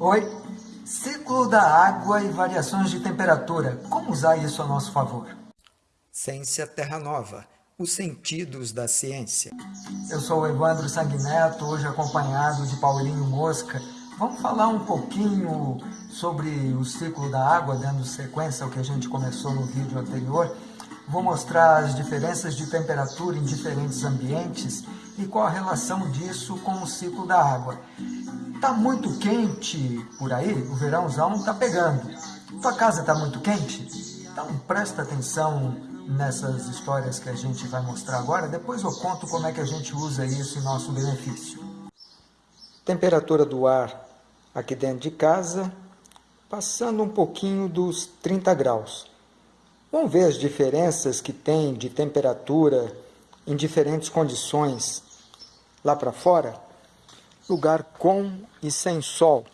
Oi, ciclo da água e variações de temperatura. Como usar isso a nosso favor? Ciência Terra Nova, os sentidos da ciência. Eu sou o Evandro Sanguineto, hoje acompanhado de Paulinho Mosca. Vamos falar um pouquinho sobre o ciclo da água, dando sequência ao que a gente começou no vídeo anterior. Vou mostrar as diferenças de temperatura em diferentes ambientes e qual a relação disso com o ciclo da água. Está muito quente por aí, o verãozão está pegando. Tua casa está muito quente? Então presta atenção nessas histórias que a gente vai mostrar agora. Depois eu conto como é que a gente usa isso em nosso benefício. Temperatura do ar aqui dentro de casa, passando um pouquinho dos 30 graus. Vamos ver as diferenças que tem de temperatura em diferentes condições lá para fora? Lugar com e sem sol.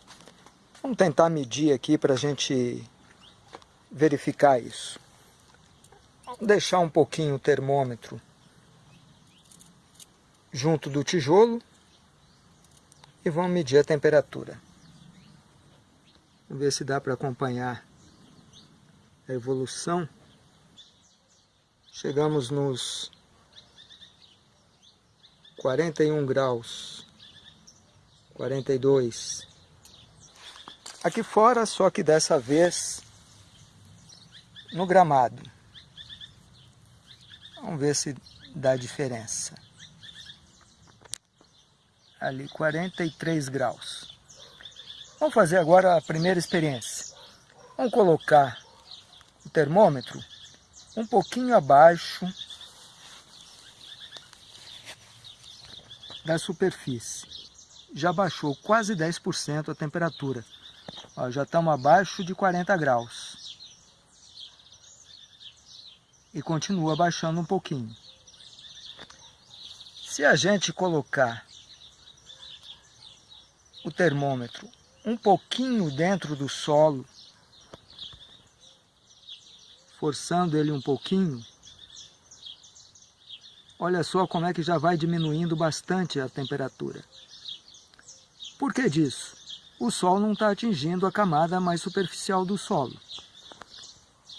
Vamos tentar medir aqui para a gente verificar isso. Vamos deixar um pouquinho o termômetro junto do tijolo e vamos medir a temperatura. Vamos ver se dá para acompanhar a evolução. Chegamos nos 41 graus 42. Aqui fora, só que dessa vez no gramado. Vamos ver se dá diferença. Ali 43 graus. Vamos fazer agora a primeira experiência. Vamos colocar o termômetro um pouquinho abaixo da superfície já baixou quase 10% a temperatura. Ó, já estamos abaixo de 40 graus. E continua baixando um pouquinho. Se a gente colocar o termômetro um pouquinho dentro do solo, forçando ele um pouquinho, olha só como é que já vai diminuindo bastante a temperatura. Por que disso? O Sol não está atingindo a camada mais superficial do solo.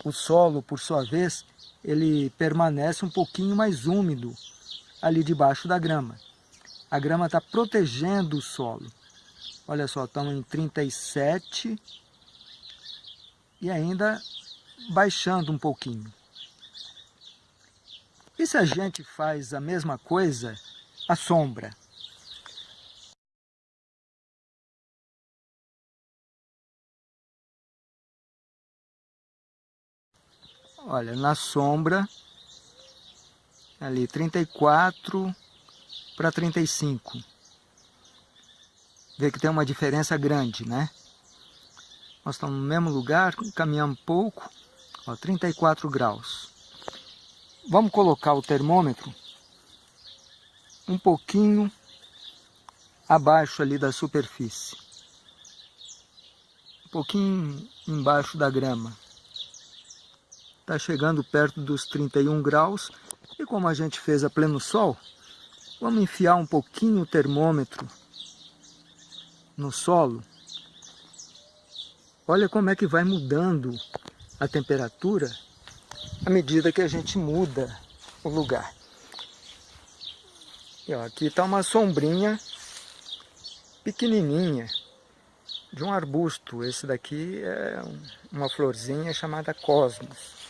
O solo, por sua vez, ele permanece um pouquinho mais úmido ali debaixo da grama. A grama está protegendo o solo. Olha só, estamos em 37 e ainda baixando um pouquinho. E se a gente faz a mesma coisa, a sombra? Olha, na sombra, ali 34 para 35. Vê que tem uma diferença grande, né? Nós estamos no mesmo lugar, caminhamos pouco, ó, 34 graus. Vamos colocar o termômetro um pouquinho abaixo ali da superfície. Um pouquinho embaixo da grama. Está chegando perto dos 31 graus. E como a gente fez a pleno sol, vamos enfiar um pouquinho o termômetro no solo. Olha como é que vai mudando a temperatura à medida que a gente muda o lugar. E ó, aqui está uma sombrinha pequenininha de um arbusto. Esse daqui é uma florzinha chamada cosmos.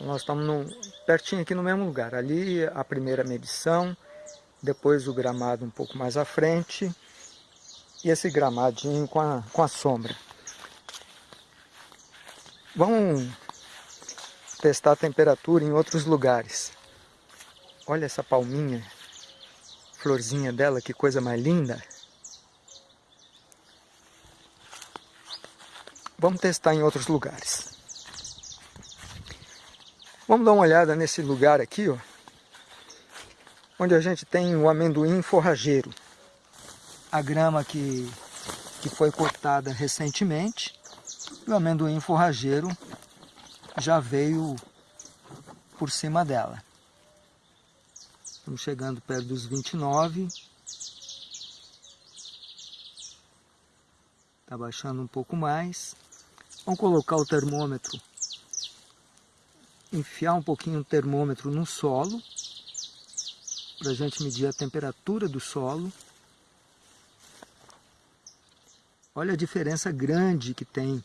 Nós estamos no, pertinho aqui no mesmo lugar. Ali a primeira medição, depois o gramado um pouco mais à frente e esse gramadinho com a, com a sombra. Vamos testar a temperatura em outros lugares. Olha essa palminha, florzinha dela, que coisa mais linda. Vamos testar em outros lugares. Vamos dar uma olhada nesse lugar aqui, ó, onde a gente tem o amendoim forrageiro. A grama que, que foi cortada recentemente, e o amendoim forrageiro já veio por cima dela. Estamos chegando perto dos 29. Está baixando um pouco mais. Vamos colocar o termômetro, enfiar um pouquinho o termômetro no solo, para a gente medir a temperatura do solo. Olha a diferença grande que tem.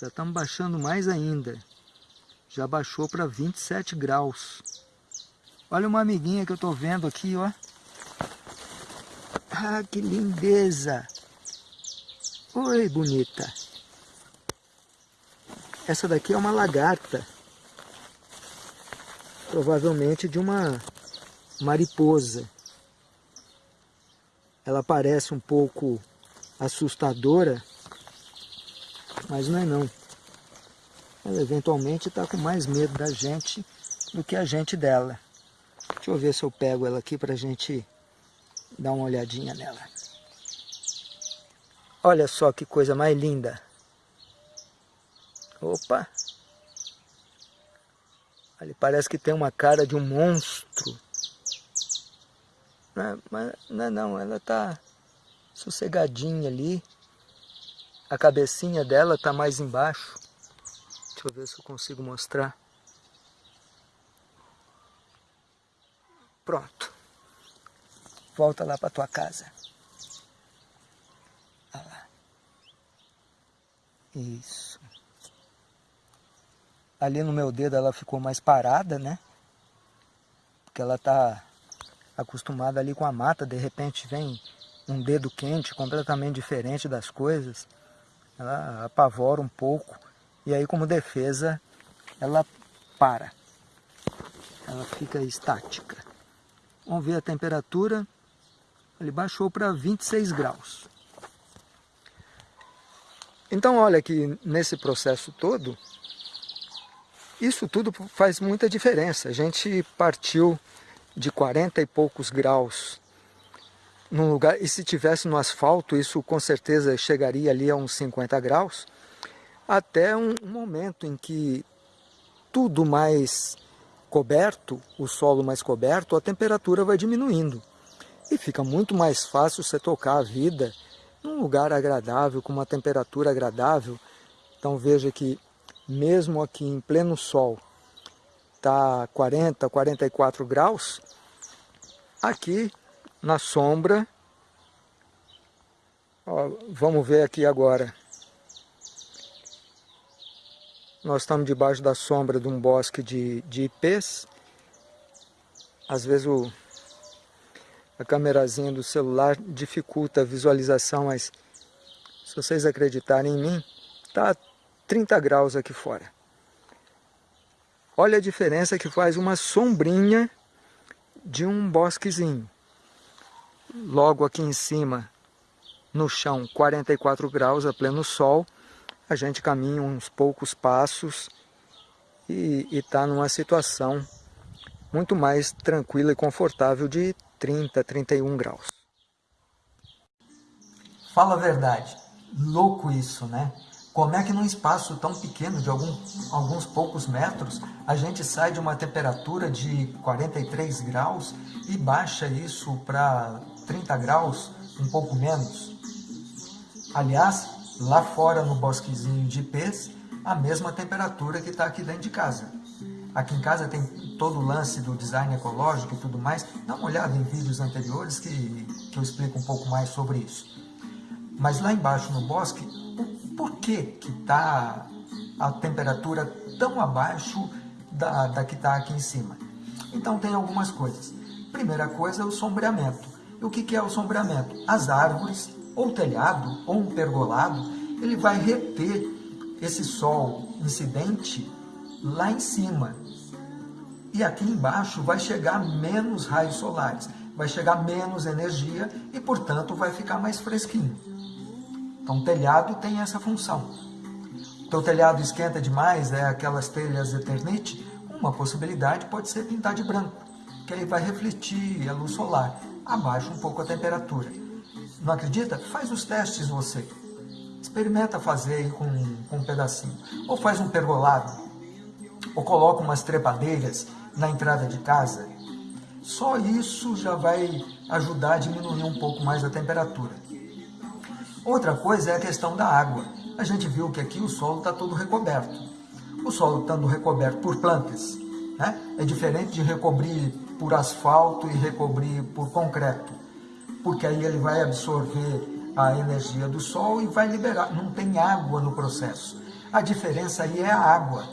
Já estamos baixando mais ainda. Já baixou para 27 graus. Olha uma amiguinha que eu estou vendo aqui, ó. Ah, que lindeza! Oi, bonita! Essa daqui é uma lagarta. Provavelmente de uma mariposa. Ela parece um pouco assustadora, mas não é não. Ela eventualmente está com mais medo da gente do que a gente dela. Deixa eu ver se eu pego ela aqui para a gente dar uma olhadinha nela. Olha só que coisa mais linda. Opa! Ali parece que tem uma cara de um monstro. Não, mas não, não, ela está sossegadinha ali. A cabecinha dela está mais embaixo. Deixa eu ver se eu consigo mostrar. Pronto. Volta lá para tua casa. Olha lá. Isso ali no meu dedo ela ficou mais parada, né? Porque ela tá acostumada ali com a mata, de repente vem um dedo quente, completamente diferente das coisas. Ela apavora um pouco e aí como defesa ela para. Ela fica estática. Vamos ver a temperatura. Ele baixou para 26 graus. Então olha que nesse processo todo, isso tudo faz muita diferença. A gente partiu de 40 e poucos graus num lugar, e se tivesse no asfalto, isso com certeza chegaria ali a uns 50 graus, até um momento em que tudo mais coberto, o solo mais coberto, a temperatura vai diminuindo. E fica muito mais fácil você tocar a vida num lugar agradável, com uma temperatura agradável. Então veja que mesmo aqui em pleno sol, está 40, 44 graus, aqui na sombra, ó, vamos ver aqui agora, nós estamos debaixo da sombra de um bosque de, de ipês, às vezes o, a câmerazinha do celular dificulta a visualização, mas se vocês acreditarem em mim, está 30 graus aqui fora. Olha a diferença que faz uma sombrinha de um bosquezinho. Logo aqui em cima, no chão, 44 graus a pleno sol, a gente caminha uns poucos passos e está numa situação muito mais tranquila e confortável de 30, 31 graus. Fala a verdade, louco isso, né? Como é que num espaço tão pequeno, de algum, alguns poucos metros, a gente sai de uma temperatura de 43 graus e baixa isso para 30 graus, um pouco menos? Aliás, lá fora no bosquezinho de ipês, a mesma temperatura que está aqui dentro de casa. Aqui em casa tem todo o lance do design ecológico e tudo mais. Dá uma olhada em vídeos anteriores que, que eu explico um pouco mais sobre isso. Mas lá embaixo no bosque, por que está a temperatura tão abaixo da, da que está aqui em cima? Então tem algumas coisas. Primeira coisa é o sombreamento. E o que, que é o sombreamento? As árvores, ou telhado, ou um pergolado, ele vai reter esse sol incidente lá em cima. E aqui embaixo vai chegar menos raios solares, vai chegar menos energia e, portanto, vai ficar mais fresquinho. Então, telhado tem essa função. Então, o telhado esquenta demais, é aquelas telhas Eternite, uma possibilidade pode ser pintar de branco, que aí vai refletir a luz solar, abaixa um pouco a temperatura. Não acredita? Faz os testes você. Experimenta fazer com, com um pedacinho. Ou faz um pergolado, ou coloca umas trepadeiras na entrada de casa. Só isso já vai ajudar a diminuir um pouco mais a temperatura. Outra coisa é a questão da água. A gente viu que aqui o solo está todo recoberto. O solo estando recoberto por plantas, né? é diferente de recobrir por asfalto e recobrir por concreto, porque aí ele vai absorver a energia do sol e vai liberar. Não tem água no processo. A diferença aí é a água.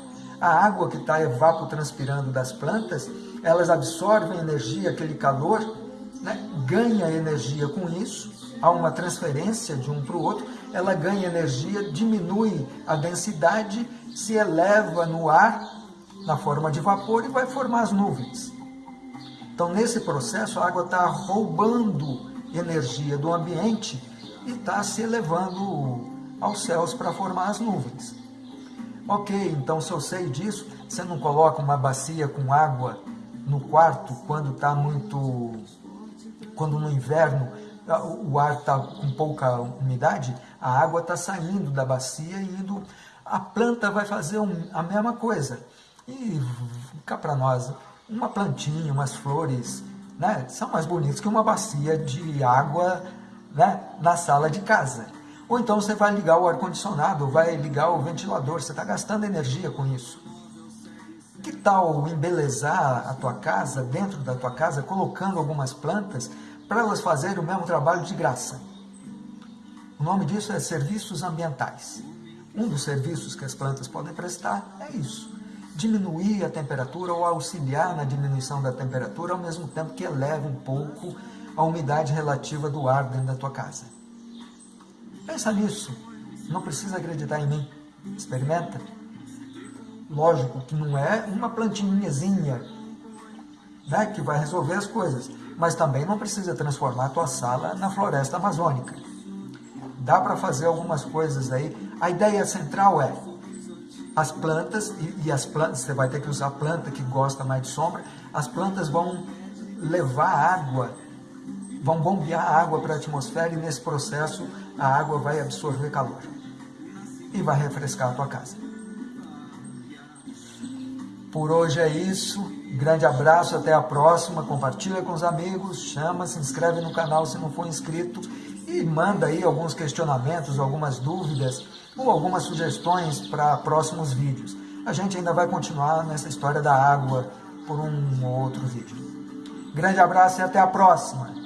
A água que está evapotranspirando das plantas, elas absorvem energia, aquele calor, né? ganha energia com isso, há uma transferência de um para o outro, ela ganha energia, diminui a densidade, se eleva no ar na forma de vapor e vai formar as nuvens. Então, nesse processo, a água está roubando energia do ambiente e está se elevando aos céus para formar as nuvens. Ok, então se eu sei disso, você não coloca uma bacia com água no quarto quando está muito. quando no inverno o ar está com pouca umidade, a água está saindo da bacia e indo. A planta vai fazer um, a mesma coisa. E cá para nós, uma plantinha, umas flores, né, são mais bonitas que uma bacia de água né, na sala de casa. Ou então você vai ligar o ar-condicionado, vai ligar o ventilador, você está gastando energia com isso. Que tal embelezar a tua casa, dentro da tua casa, colocando algumas plantas para elas fazerem o mesmo trabalho de graça? O nome disso é serviços ambientais. Um dos serviços que as plantas podem prestar é isso diminuir a temperatura ou auxiliar na diminuição da temperatura, ao mesmo tempo que eleva um pouco a umidade relativa do ar dentro da tua casa. Pensa nisso. Não precisa acreditar em mim. Experimenta. Lógico que não é uma plantinhazinha né, que vai resolver as coisas, mas também não precisa transformar a tua sala na floresta amazônica. Dá para fazer algumas coisas aí. A ideia central é as plantas, e, e, as plantas, você vai ter que usar planta que gosta mais de sombra, as plantas vão levar água, vão bombear água para a atmosfera e nesse processo a água vai absorver calor e vai refrescar a tua casa. Por hoje é isso. Grande abraço, até a próxima. Compartilha com os amigos, chama, se inscreve no canal se não for inscrito e manda aí alguns questionamentos, algumas dúvidas ou algumas sugestões para próximos vídeos. A gente ainda vai continuar nessa história da água por um outro vídeo. Grande abraço e até a próxima!